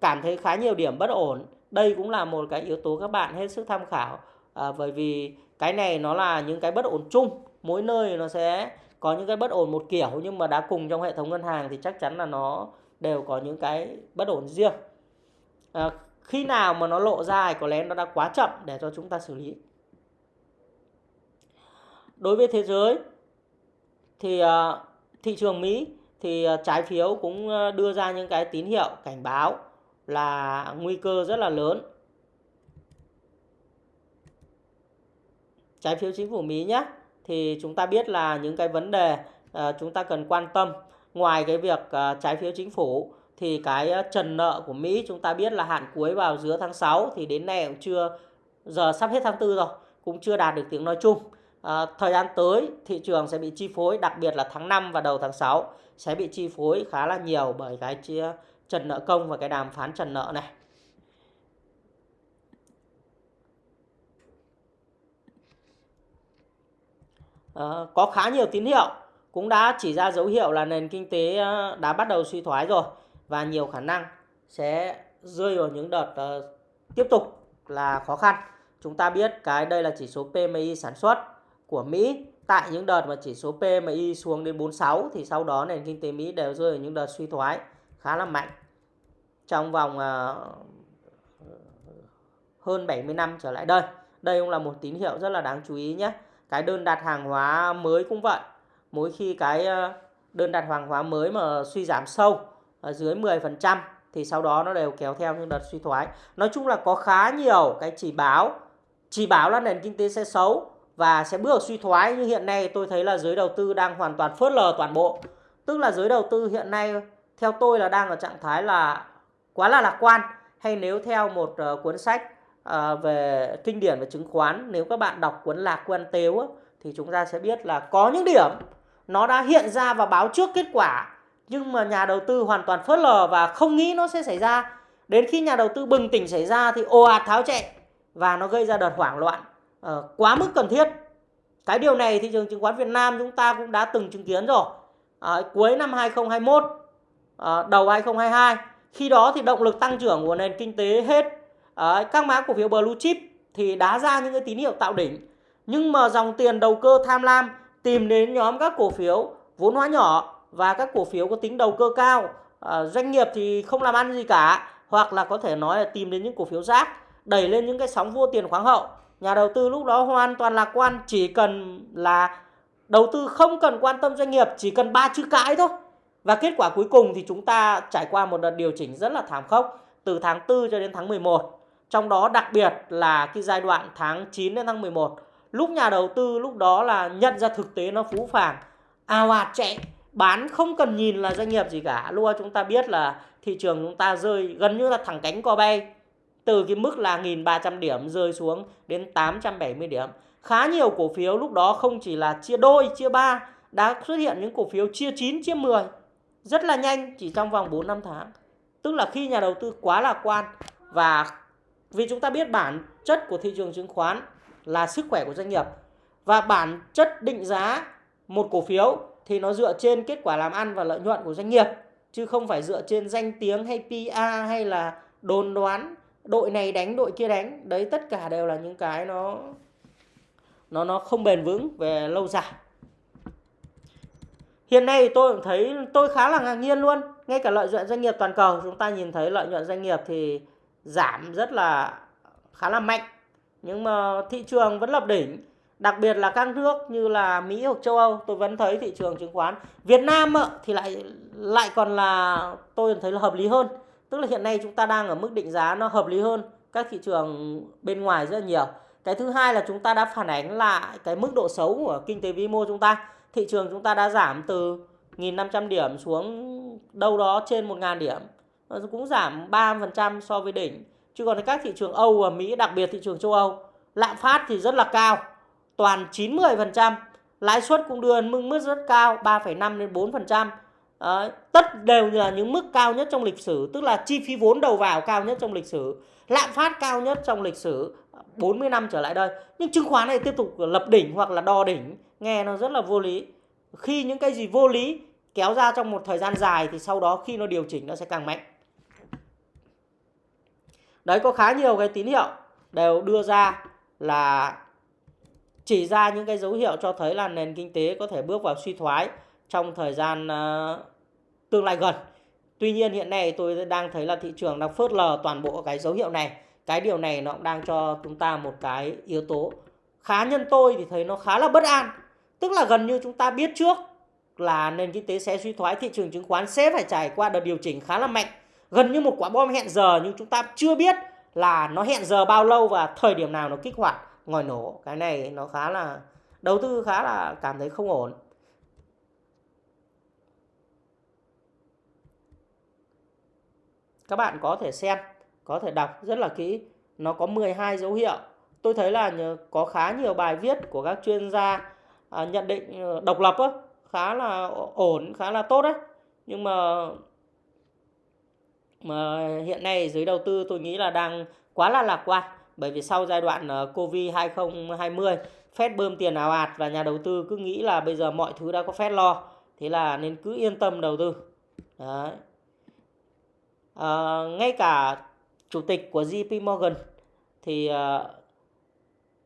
cảm thấy khá nhiều điểm bất ổn. Đây cũng là một cái yếu tố các bạn hết sức tham khảo à, bởi vì cái này nó là những cái bất ổn chung, mỗi nơi nó sẽ có những cái bất ổn một kiểu nhưng mà đã cùng trong hệ thống ngân hàng thì chắc chắn là nó đều có những cái bất ổn riêng. À, khi nào mà nó lộ ra thì có lẽ nó đã quá chậm để cho chúng ta xử lý đối với thế giới thì à, thị trường Mỹ thì à, trái phiếu cũng à, đưa ra những cái tín hiệu cảnh báo là nguy cơ rất là lớn. Trái phiếu chính phủ Mỹ nhé. Thì chúng ta biết là những cái vấn đề ờ, chúng ta cần quan tâm ngoài cái việc ờ, trái phiếu chính phủ thì cái ờ, trần nợ của Mỹ chúng ta biết là hạn cuối vào giữa tháng 6 thì đến nay cũng chưa giờ sắp hết tháng 4 rồi, cũng chưa đạt được tiếng nói chung à, thời gian tới thị trường sẽ bị chi phối đặc biệt là tháng 5 và đầu tháng 6 sẽ bị chi phối khá là nhiều bởi cái chia trần nợ công và cái đàm phán trần nợ này. À, có khá nhiều tín hiệu cũng đã chỉ ra dấu hiệu là nền kinh tế ờ, đã bắt đầu suy thoái rồi và nhiều khả năng sẽ rơi vào những đợt uh, tiếp tục là khó khăn. Chúng ta biết cái đây là chỉ số PMI sản xuất của Mỹ tại những đợt mà chỉ số PMI xuống đến 46 thì sau đó nền kinh tế Mỹ đều rơi vào những đợt suy thoái khá là mạnh trong vòng uh, hơn 70 năm trở lại đây. Đây cũng là một tín hiệu rất là đáng chú ý nhé. Cái đơn đặt hàng hóa mới cũng vậy. Mỗi khi cái ờ, đơn đặt hàng hóa mới mà suy giảm sâu ở dưới 10% thì sau đó nó đều kéo theo những đợt suy thoái. Nói chung là có khá nhiều cái chỉ báo chỉ báo là nền kinh tế sẽ xấu và sẽ bước suy thoái như hiện nay tôi thấy là giới đầu tư đang hoàn toàn phớt lờ toàn bộ tức là giới đầu tư hiện nay theo tôi là đang ở trạng thái là quá là lạc quan. Hay nếu theo một uh, cuốn sách uh, về kinh điển về chứng khoán nếu các bạn đọc cuốn lạc quan tếu thì chúng ta sẽ biết là có những điểm nó đã hiện ra và báo trước kết quả nhưng mà nhà đầu tư hoàn toàn phớt lờ và không nghĩ nó sẽ xảy ra. Đến khi nhà đầu tư bừng tỉnh xảy ra thì ồ ạt tháo chạy và nó gây ra đợt hoảng loạn uh, quá mức cần thiết. Cái điều này thị trường chứng khoán Việt Nam chúng ta cũng đã từng chứng kiến rồi. Uh, cuối năm 2021 uh, đầu 2022 khi đó thì động lực tăng trưởng của nền kinh tế hết. Uh, các mã cổ phiếu blue chip thì đá ra những cái tín hiệu tạo đỉnh. Nhưng mà dòng tiền đầu cơ tham lam tìm đến nhóm các cổ phiếu vốn hóa nhỏ và các cổ phiếu có tính đầu cơ cao. À, doanh nghiệp thì không làm ăn gì cả hoặc là có thể nói là tìm đến những cổ phiếu rác đẩy lên những cái sóng vô tiền khoáng hậu. Nhà đầu tư lúc đó hoàn toàn lạc quan chỉ cần là đầu tư không cần quan tâm doanh nghiệp chỉ cần ba chữ cãi thôi và kết quả cuối cùng thì chúng ta trải qua một đợt điều chỉnh rất là thảm khốc từ tháng 4 cho đến tháng 11 trong đó đặc biệt là cái giai đoạn tháng 9 đến tháng 11 lúc nhà đầu tư lúc đó là nhận ra thực tế nó phú phàng ào ạt chạy bán không cần nhìn là doanh nghiệp gì cả. Luôn chúng ta biết là thị trường chúng ta rơi gần như là thẳng cánh co bay từ cái mức là 1.300 điểm rơi xuống đến 870 điểm. Khá nhiều cổ phiếu lúc đó không chỉ là chia đôi, chia ba đã xuất hiện những cổ phiếu chia 9, chia 10 rất là nhanh, chỉ trong vòng 4 năm tháng. Tức là khi nhà đầu tư quá lạc quan và vì chúng ta biết bản chất của thị trường chứng khoán là sức khỏe của doanh nghiệp và bản chất định giá một cổ phiếu thì nó dựa trên kết quả làm ăn và lợi nhuận của doanh nghiệp, chứ không phải dựa trên danh tiếng hay PR hay là đồn đoán, đội này đánh, đội kia đánh đấy, tất cả đều là những cái nó nó nó không bền vững về lâu dài hiện nay tôi cũng thấy tôi khá là ngạc nhiên luôn. Ngay cả lợi nhuận doanh nghiệp toàn cầu, chúng ta nhìn thấy lợi nhuận doanh nghiệp thì giảm rất là, khá là mạnh. Nhưng mà thị trường vẫn lập đỉnh, đặc biệt là các nước như là Mỹ hoặc châu Âu, tôi vẫn thấy thị trường chứng khoán Việt Nam thì lại lại còn là, tôi thấy là hợp lý hơn. Tức là hiện nay chúng ta đang ở mức định giá nó hợp lý hơn các thị trường bên ngoài rất là nhiều. Cái thứ hai là chúng ta đã phản ánh lại cái mức độ xấu của kinh tế vĩ mô chúng ta thị trường chúng ta đã giảm từ 1.500 điểm xuống đâu đó trên 1.000 điểm. Ờ, cũng giảm 3% so với đỉnh. Chứ còn các thị trường Âu và Mỹ đặc biệt thị trường châu Âu lạm phát thì rất là cao toàn 90% lãi suất cũng đưa mức mức rất cao 3,5 đến 4% Đấy, ờ, tất đều là những mức cao nhất trong lịch sử tức là chi phí vốn đầu vào cao nhất trong lịch sử lạm phát cao nhất trong lịch sử 40 năm trở lại đây. Nhưng chứng khoán này tiếp tục lập đỉnh hoặc là đo đỉnh nghe nó rất là vô lý khi những cái gì vô lý kéo ra trong một thời gian dài thì sau đó khi nó điều chỉnh nó sẽ càng mạnh đấy có khá nhiều cái tín hiệu đều đưa ra là chỉ ra những cái dấu hiệu cho thấy là nền kinh tế có thể bước vào suy thoái trong thời gian uh, tương lai gần. Tuy nhiên hiện nay tôi đang thấy là thị trường đang phớt lờ toàn bộ cái dấu hiệu này. Cái điều này nó cũng đang cho chúng ta một cái yếu tố khá nhân tôi thì thấy nó khá là bất an. Tức là gần như chúng ta biết trước là nền kinh tế sẽ suy thoái, thị trường chứng khoán sẽ phải trải qua đợt điều chỉnh khá là mạnh. Gần như một quả bom hẹn giờ nhưng chúng ta chưa biết là nó hẹn giờ bao lâu và thời điểm nào nó kích hoạt ngòi nổ. Cái này nó khá là đầu tư khá là cảm thấy không ổn. các bạn có thể xem có thể đọc rất là kỹ nó có 12 dấu hiệu tôi thấy là có khá nhiều bài viết của các chuyên gia à, nhận định ờ, độc lập á, khá là ổn khá là tốt đấy nhưng mà mà hiện nay giới đầu tư tôi nghĩ là đang quá là lạc quan. Bởi vì sau giai đoạn ờ, Covid 2020 Fed bơm tiền ảo ạt và nhà đầu tư cứ nghĩ là bây giờ mọi thứ đã có Fed lo thế là nên cứ yên tâm đầu tư. Đấy. À, ngay cả chủ tịch của JP Morgan thì uh,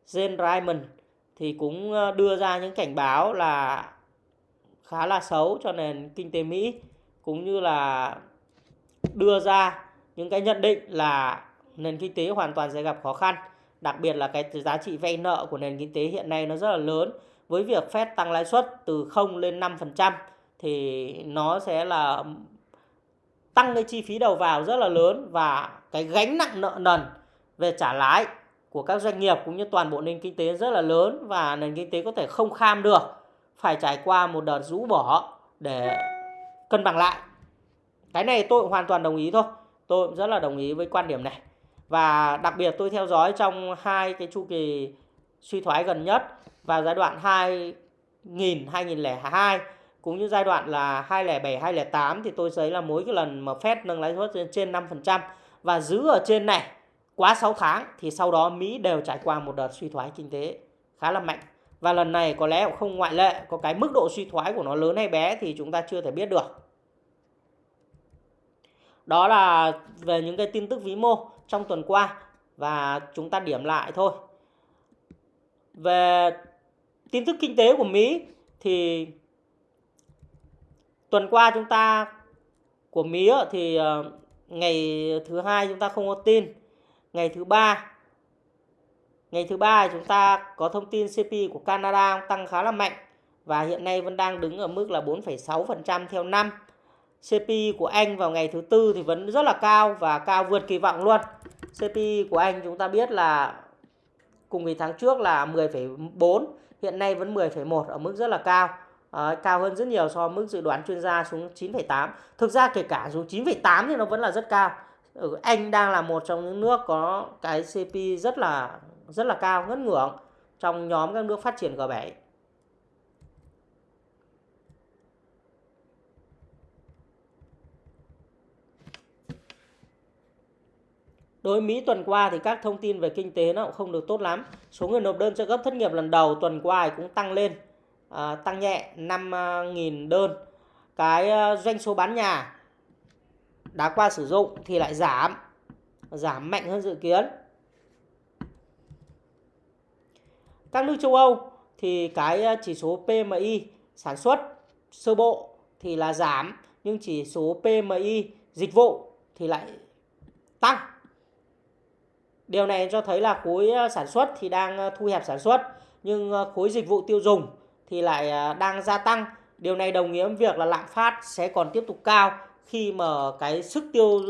Jane Raymond thì cũng ờ, đưa ra những cảnh báo là khá là xấu cho nền kinh tế Mỹ, cũng như là đưa ra những cái nhận định là nền kinh tế hoàn toàn sẽ gặp khó khăn. Đặc biệt là cái giá trị vay nợ của nền kinh tế hiện nay nó rất là lớn. Với việc Fed tăng lãi suất từ 0 lên 5% thì nó sẽ là tăng cái chi phí đầu vào rất là lớn và cái gánh nặng nợ nần về trả lãi của các doanh nghiệp cũng như toàn bộ nền kinh tế rất là lớn và nền kinh tế có thể không kham được, phải trải qua một đợt rũ bỏ để cân bằng lại. Cái này tôi hoàn toàn đồng ý thôi. Tôi cũng rất là đồng ý với quan điểm này. Và đặc biệt tôi theo dõi trong hai cái chu kỳ suy thoái gần nhất vào giai đoạn 2000 2002 cũng như giai đoạn là 2007 2008 thì tôi thấy là mỗi cái lần mà Fed nâng lãi suất trên 5% và giữ ở trên này quá 6 tháng thì sau đó Mỹ đều trải qua một đợt suy thoái kinh tế khá là mạnh. Và lần này có lẽ cũng không ngoại lệ, có cái mức độ suy thoái của nó lớn hay bé thì chúng ta chưa thể biết được. Đó là về những cái tin tức vĩ mô trong tuần qua và chúng ta điểm lại thôi. Về tin tức kinh tế của Mỹ thì tuần qua chúng ta của Mỹ thì ờ, ngày thứ hai chúng ta không có tin ngày thứ ba. Ngày thứ ba chúng ta có thông tin CPI của Canada tăng khá là mạnh và hiện nay vẫn đang đứng ở mức là 4,6% theo năm. CPI của Anh vào ngày thứ tư thì vẫn rất là cao và cao vượt kỳ vọng luôn. CPI của Anh chúng ta biết là cùng kỳ tháng trước là 10,4 hiện nay vẫn 10,1 ở mức rất là cao. À, cao hơn rất nhiều so với mức dự đoán chuyên gia xuống 9,8 thực ra kể cả xuống 9,8 thì nó vẫn là rất cao. Ừ, anh đang là một trong những nước có cái CP rất là rất là cao ngất ngưỡng trong nhóm các nước phát triển G7. Đối Mỹ tuần qua thì các thông tin về kinh tế nó cũng không được tốt lắm. Số người nộp đơn trợ cấp thất nghiệp lần đầu tuần qua cũng tăng lên, à, tăng nhẹ 5.000 à, đơn. Cái à, doanh số bán nhà đã qua sử dụng thì lại giảm, giảm mạnh hơn dự kiến. Các nước châu Âu thì cái ờ, chỉ số PMI sản xuất sơ bộ thì là giảm nhưng chỉ số PMI dịch vụ thì lại tăng. Điều này cho thấy là khối ờ, sản xuất thì đang ờ, thu hẹp sản xuất nhưng khối dịch vụ tiêu dùng thì lại đang gia tăng. Điều này đồng nghĩa với việc là lạm phát sẽ còn tiếp tục cao khi mà cái sức tiêu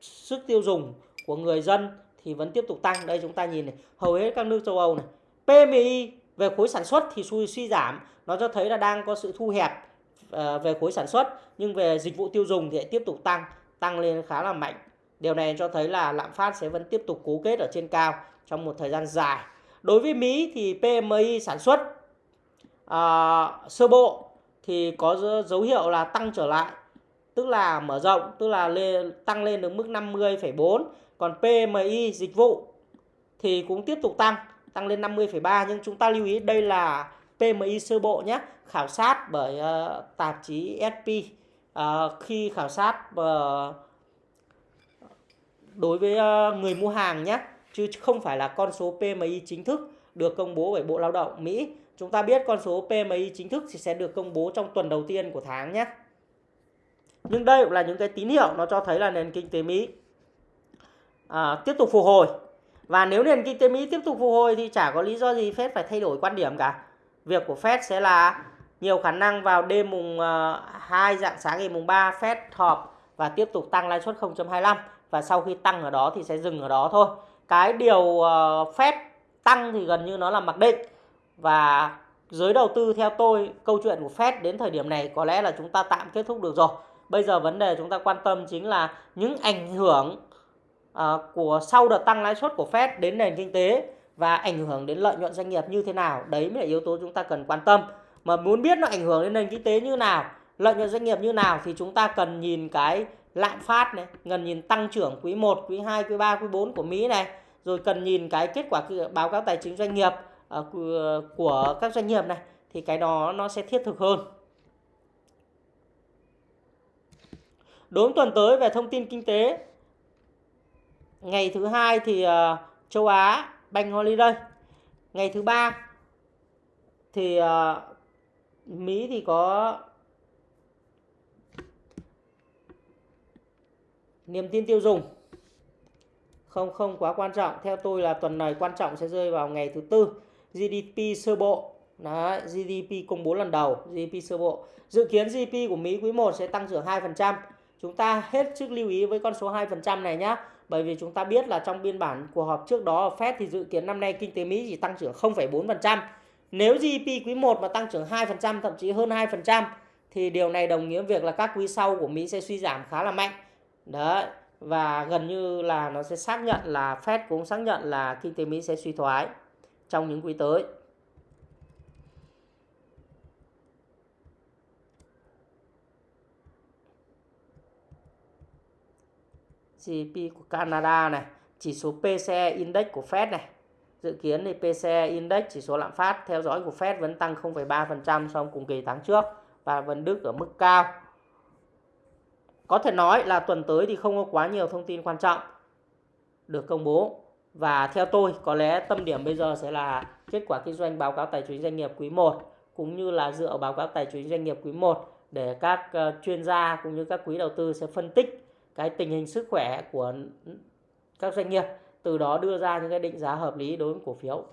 sức tiêu dùng của người dân thì vẫn tiếp tục tăng. Đây chúng ta nhìn này, hầu hết các nước châu Âu này. PMI về khối sản xuất thì suy suy giảm, nó cho thấy là đang có sự thu hẹp ờ, về khối sản xuất nhưng về dịch vụ tiêu dùng thì lại tiếp tục tăng, tăng lên khá là mạnh. Điều này cho thấy là lạm phát sẽ vẫn tiếp tục cố kết ở trên cao trong một thời gian dài. Đối với Mỹ thì PMI sản xuất uh, sơ bộ thì có dấu hiệu là tăng trở lại, tức là mở rộng, tức là lên, tăng lên được mức 50,4 còn PMI dịch vụ thì cũng tiếp tục tăng, tăng lên 50,3 nhưng chúng ta lưu ý đây là PMI sơ bộ nhé, khảo sát bởi uh, tạp chí SP uh, ờ, khi khảo sát uh, đối với uh, người mua hàng nhé, chứ không phải là con số PMI chính thức được công bố bởi Bộ Lao động Mỹ. Chúng ta biết con số PMI chính thức thì sẽ được công bố trong tuần đầu tiên của tháng nhé. Nhưng đây cũng là những cái tín hiệu nó cho thấy là nền kinh tế Mỹ à, tiếp tục phục hồi và nếu nền kinh tế Mỹ tiếp tục phục hồi thì chả có lý do gì Fed phải thay đổi quan điểm cả việc của Fed sẽ là nhiều khả năng vào đêm mùng à, uh, 2 dạng sáng ngày mùng 3 Fed họp và tiếp tục tăng lãi suất 0.25 và sau khi tăng ở đó thì sẽ dừng ở đó thôi. Cái điều uh, Fed tăng thì gần như nó là mặc định và giới đầu tư theo tôi câu chuyện của Fed đến thời điểm này có lẽ là chúng ta tạm kết thúc được rồi. Bây giờ vấn đề chúng ta quan tâm chính là những ảnh hưởng uh, của sau đợt tăng lãi suất của Fed đến nền kinh tế và ảnh hưởng đến lợi nhuận doanh nghiệp như thế nào. Đấy mới là yếu tố chúng ta cần quan tâm. Mà muốn biết nó ảnh hưởng đến nền kinh tế như nào lợi nhuận doanh nghiệp như nào thì chúng ta cần nhìn cái lạm phát này cần nhìn tăng trưởng quý 1, quý 2, quý 3, quý 4 của Mỹ này rồi cần nhìn cái kết quả báo cáo tài chính doanh nghiệp. Ờ, của các doanh nghiệp này thì cái đó nó sẽ thiết thực hơn. Đối tuần tới về thông tin kinh tế ngày thứ hai thì uh, châu Á Bank Holiday. Ngày thứ ba thì uh, Mỹ thì có niềm tin tiêu dùng. Không không quá quan trọng. Theo tôi là tuần này quan trọng sẽ rơi vào ngày thứ tư. GDP sơ bộ. Đấy, GDP công bố lần đầu GDP sơ bộ. Dự kiến GDP của Mỹ quý 1 sẽ tăng trưởng 2% chúng ta hết sức lưu ý với con số 2% này nhé bởi vì chúng ta biết là trong biên bản cuộc họp trước đó Fed thì dự kiến năm nay kinh tế Mỹ chỉ tăng trưởng 0,4%. Nếu GDP quý 1 mà tăng trưởng 2%, thậm chí hơn 2% thì điều này đồng nghĩa việc là các quý sau của Mỹ sẽ suy giảm khá là mạnh. Đấy, và gần như là nó sẽ xác nhận là Fed cũng xác nhận là kinh tế Mỹ sẽ suy thoái trong những quý tới. GDP của Canada này, chỉ số PCE Index của Fed này. Dự kiến thì PCE Index chỉ số lạm phát theo dõi của Fed vẫn tăng 0,3% so với cùng kỳ tháng trước và vẫn đứng ở mức cao. Có thể nói là tuần tới thì không có quá nhiều thông tin quan trọng được công bố. Và theo tôi, có lẽ tâm điểm bây giờ sẽ là kết quả kinh doanh báo cáo tài chính doanh nghiệp quý 1 cũng như là dựa báo cáo tài chính doanh nghiệp quý 1 để các ờ, chuyên gia cũng như các quý đầu tư sẽ phân tích cái tình hình sức khỏe của các doanh nghiệp, từ đó đưa ra những cái định giá hợp lý đối với cổ phiếu.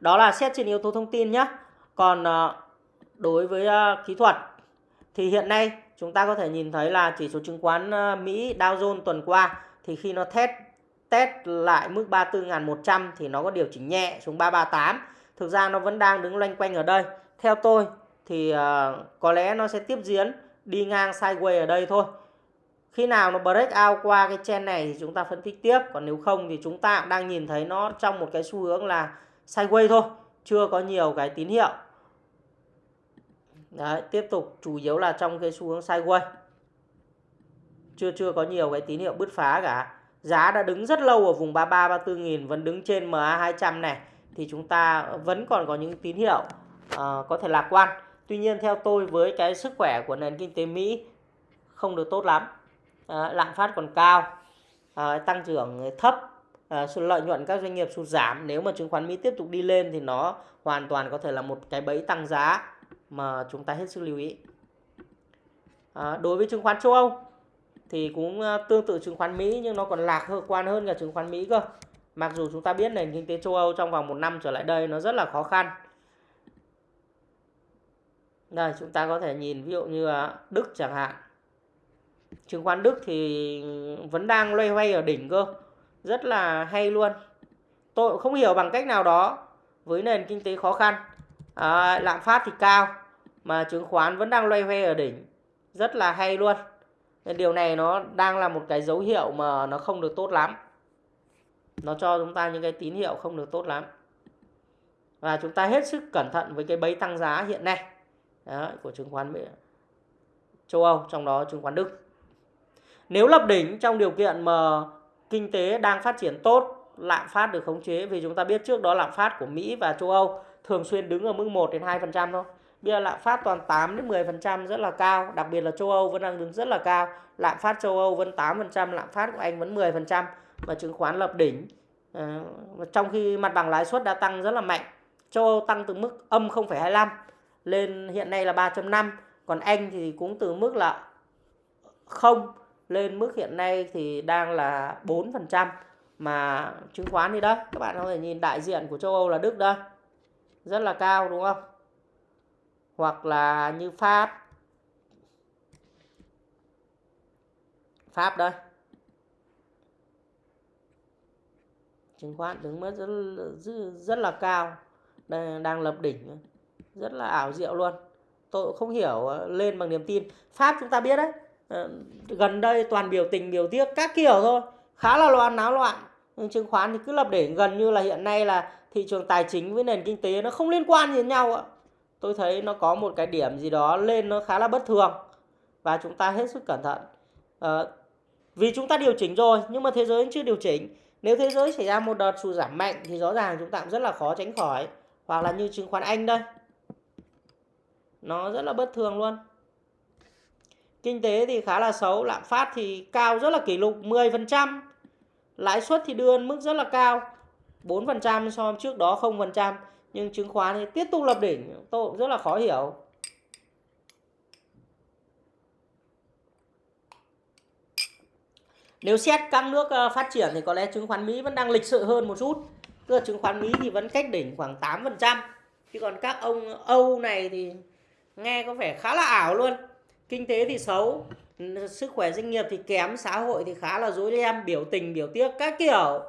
Đó là xét trên yếu tố thông tin nhé còn ờ, đối với ờ, kỹ thuật thì hiện nay chúng ta có thể nhìn thấy là chỉ số chứng khoán Mỹ Dow Jones tuần qua thì khi nó test test lại mức 34.100 thì nó có điều chỉnh nhẹ xuống 338 thực ra nó vẫn đang đứng loanh quanh ở đây. Theo tôi thì ờ, có lẽ nó sẽ tiếp diễn đi ngang sideways ở đây thôi. Khi nào nó break out qua cái chen này thì chúng ta phân tích tiếp. Còn nếu không thì chúng ta đang nhìn thấy nó trong một cái xu hướng là sideways thôi chưa có nhiều cái tín hiệu. Đấy, tiếp tục chủ yếu là trong cái xu hướng sideways. Chưa chưa có nhiều cái tín hiệu bứt phá cả giá đã đứng rất lâu ở vùng 33 34 nghìn vẫn đứng trên MA 200 này. Thì chúng ta vẫn còn có những tín hiệu uh, có thể lạc quan. Tuy nhiên theo tôi với cái sức khỏe của nền kinh tế Mỹ không được tốt lắm. Uh, lạm phát còn cao uh, tăng trưởng thấp uh, lợi nhuận các doanh nghiệp sụt giảm. Nếu mà chứng khoán Mỹ tiếp tục đi lên thì nó hoàn toàn có thể là một cái bẫy tăng giá mà chúng ta hết sức lưu ý. À, đối với chứng khoán châu Âu thì cũng ờ, tương tự chứng khoán Mỹ nhưng nó còn lạc hơn quan hơn cả chứng khoán Mỹ cơ. Mặc dù chúng ta biết nền kinh tế châu Âu trong vòng một năm trở lại đây nó rất là khó khăn. Đây chúng ta có thể nhìn ví dụ như ờ, Đức chẳng hạn. Chứng khoán Đức thì vẫn đang loay hoay ở đỉnh cơ rất là hay luôn. Tôi cũng không hiểu bằng cách nào đó với nền kinh tế khó khăn. À, lạm phát thì cao mà chứng khoán vẫn đang loay hoay ở đỉnh rất là hay luôn nên điều này nó đang là một cái dấu hiệu mà nó không được tốt lắm. Nó cho chúng ta những cái tín hiệu không được tốt lắm. Và chúng ta hết sức cẩn thận với cái bẫy tăng giá hiện nay. Đó, của chứng khoán Mỹ châu Âu trong đó chứng khoán Đức. Nếu lập đỉnh trong điều kiện mà kinh tế đang phát triển tốt lạm phát được khống chế vì chúng ta biết trước đó lạm phát của Mỹ và châu Âu thường xuyên đứng ở mức 1 đến 2% thôi. Bây giờ lạm phát toàn 8 đến 10% rất là cao, đặc biệt là châu Âu vẫn đang đứng rất là cao. Lạm phát châu Âu vẫn 8%, lạm phát của Anh vẫn 10% và chứng khoán lập đỉnh. À, trong khi mặt bằng lãi suất đã tăng rất là mạnh. Châu Âu tăng từ mức âm 0,25 lên hiện nay là 3.5, còn Anh thì cũng từ mức là 0 lên mức hiện nay thì đang là 4% mà chứng khoán thì đó các bạn có thể nhìn đại diện của châu Âu là Đức đây rất là cao đúng không hoặc là như Pháp. Pháp đây. Chứng khoán đứng mất rất, rất, rất là cao. Đây, đang lập đỉnh. Rất là ảo diệu luôn. Tôi không hiểu ờ, lên bằng niềm tin. Pháp chúng ta biết đấy. Ờ, gần đây toàn biểu tình biểu tiếc các kiểu thôi. Khá là loạn náo loạn. Nhưng chứng khoán thì cứ lập đỉnh. Gần như là hiện nay là thị trường tài chính với nền kinh tế nó không liên quan gì đến nhau ạ tôi thấy nó có một cái điểm gì đó lên nó khá là bất thường. Và chúng ta hết sức cẩn thận. À, vì chúng ta điều chỉnh rồi nhưng mà thế giới chưa điều chỉnh. Nếu thế giới xảy ra một đợt sụt giảm mạnh thì rõ ràng chúng ta cũng rất là khó tránh khỏi. Hoặc là như chứng khoán Anh đây. Nó rất là bất thường luôn. Kinh tế thì khá là xấu lạm phát thì cao rất là kỷ lục 10% lãi suất thì đưa mức rất là cao 4% so với trước đó 0% nhưng chứng khoán thì tiếp tục lập đỉnh, tôi cũng rất là khó hiểu. Nếu xét các nước ờ, phát triển thì có lẽ chứng khoán Mỹ vẫn đang lịch sự hơn một chút. Tức là chứng khoán Mỹ thì vẫn cách đỉnh khoảng 8% chứ còn các ông Âu này thì nghe có vẻ khá là ảo luôn. Kinh tế thì xấu, sức khỏe, doanh nghiệp thì kém, xã hội thì khá là dối ren, biểu tình, biểu tiếc các kiểu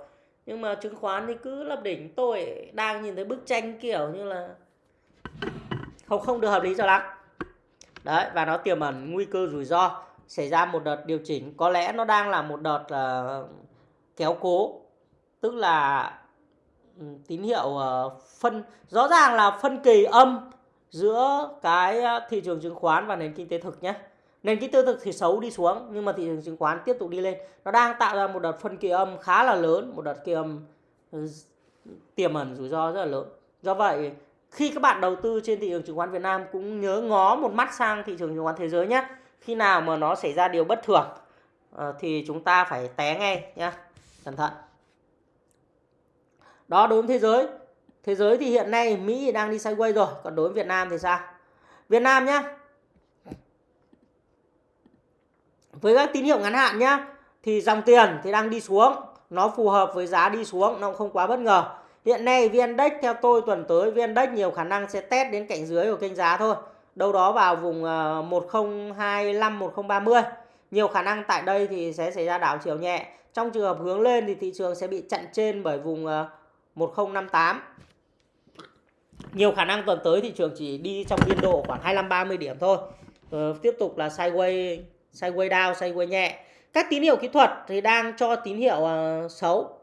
nhưng mà chứng khoán thì cứ lập đỉnh tôi đang nhìn thấy bức tranh kiểu như là không không được hợp lý cho lắm. Đấy và nó tiềm ẩn nguy cơ rủi ro xảy ra một đợt điều chỉnh. Có lẽ nó đang là một đợt uh, kéo cố tức là ừ, tín hiệu uh, phân rõ ràng là phân kỳ âm giữa cái ờ, thị trường chứng khoán và nền kinh tế thực nhé nền kinh tế thực thì xấu đi xuống, nhưng mà thị trường chứng khoán tiếp tục đi lên. Nó đang tạo ra một đợt phân kỳ âm khá là lớn, một đợt kỳ âm ừ, tiềm ẩn rủi ro rất là lớn. Do vậy, khi các bạn đầu tư trên thị trường chứng khoán Việt Nam cũng nhớ ngó một mắt sang thị trường chứng khoán thế giới nhé khi nào mà nó xảy ra điều bất thường ờ, thì chúng ta phải té ngay nhé cẩn thận. Đó, đối với thế giới. Thế giới thì hiện nay Mỹ đang đi sideways rồi, còn đối với Việt Nam thì sao? Việt Nam nhé với các tín hiệu ngắn hạn nhá thì dòng tiền thì đang đi xuống nó phù hợp với giá đi xuống nó không quá bất ngờ. Hiện nay vn index theo tôi tuần tới vn index nhiều khả năng sẽ test đến cạnh dưới của kênh giá thôi. Đâu đó vào vùng ờ, 1025 1030 nhiều khả năng tại đây thì sẽ xảy ra đảo chiều nhẹ. Trong trường hợp hướng lên thì thị trường sẽ bị chặn trên bởi vùng ờ, 1058 nhiều khả năng tuần tới thị trường chỉ đi trong biên độ khoảng 25 30 điểm thôi. Ờ, tiếp tục là sideways sideways down, sideways nhẹ. Các tín hiệu kỹ thuật thì đang cho tín hiệu uh, xấu.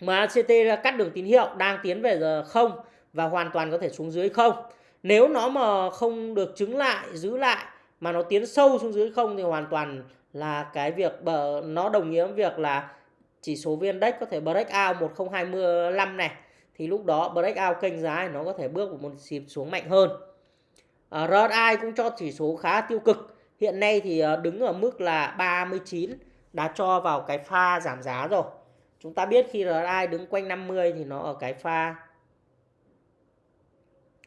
MACT cắt đường tín hiệu đang tiến về giờ không và hoàn toàn có thể xuống dưới không. Nếu nó mà không được chứng lại, giữ lại mà nó tiến sâu xuống dưới không thì hoàn toàn là cái việc nó đồng nghĩa với việc là chỉ số viên Index có thể break out 1025 này thì lúc đó break out kênh giá nó có thể bước một xịp xuống mạnh hơn. Ờ, RSI cũng cho chỉ số khá tiêu cực. Hiện nay thì ờ, đứng ở mức là 39 đã cho vào cái pha giảm giá rồi. Chúng ta biết khi RSI đứng quanh 50 thì nó ở cái pha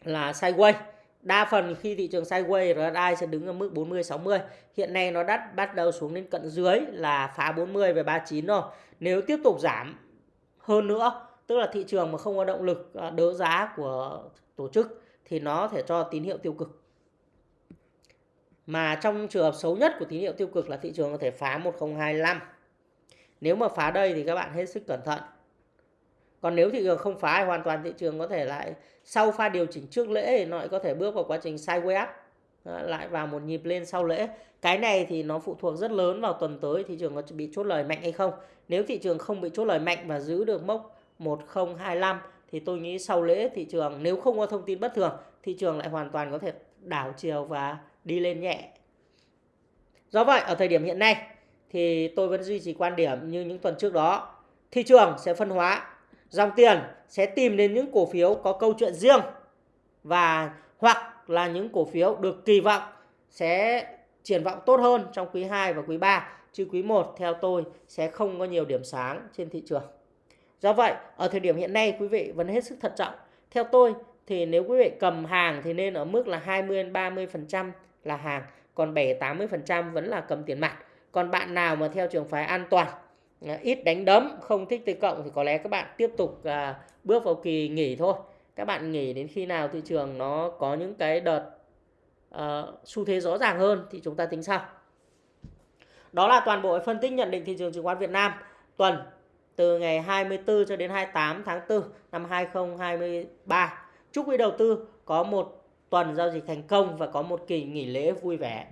là sideways. Đa phần khi thị trường sideways RSI sẽ đứng ở mức 40 60. Hiện nay nó đã bắt đầu xuống đến cận dưới là phá 40 về 39 rồi. Nếu tiếp tục giảm hơn nữa, tức là thị trường mà không có động lực ờ, đỡ giá của tổ chức thì nó thể cho tín hiệu tiêu cực. Mà trong trường hợp xấu nhất của tín hiệu tiêu cực là thị trường có thể phá 1025. Nếu mà phá đây thì các bạn hết sức cẩn thận. Còn nếu thị trường không phá thì hoàn toàn thị trường có thể lại, sau pha điều chỉnh trước lễ thì nó lại có thể bước vào quá trình sideways up lại vào một nhịp lên sau lễ. Cái này thì nó phụ thuộc rất lớn vào tuần tới thị trường có bị chốt lời mạnh hay không. Nếu thị trường không bị chốt lời mạnh và giữ được mốc 1025 thì tôi nghĩ sau lễ thị trường nếu không có thông tin bất thường thị trường lại hoàn toàn có thể đảo chiều và đi lên nhẹ. Do vậy ở thời điểm hiện nay thì tôi vẫn duy trì quan điểm như những tuần trước đó. Thị trường sẽ phân hóa, dòng tiền sẽ tìm đến những cổ phiếu có câu chuyện riêng và hoặc là những cổ phiếu được kỳ vọng sẽ triển vọng tốt hơn trong quý 2 và quý 3 chứ quý 1 theo tôi sẽ không có nhiều điểm sáng trên thị trường. Do vậy, ở thời điểm hiện nay quý vị vẫn hết sức thận trọng. Theo tôi thì nếu quý vị cầm hàng thì nên ở mức là 20 30% là hàng, còn 7 80% vẫn là cầm tiền mặt. Còn bạn nào mà theo trường phái an toàn, à, ít đánh đấm, không thích T cộng thì có lẽ các bạn tiếp tục à, bước vào kỳ nghỉ thôi. Các bạn nghỉ đến khi nào thị trường nó có những cái đợt uh, xu thế rõ ràng hơn thì chúng ta tính sau. Đó là toàn bộ phân tích nhận định thị trường chứng khoán Việt Nam tuần từ ngày 24 cho đến 28 tháng 4 năm 2023. Chúc quý đầu tư có một tuần giao dịch thành công và có một kỳ nghỉ lễ vui vẻ.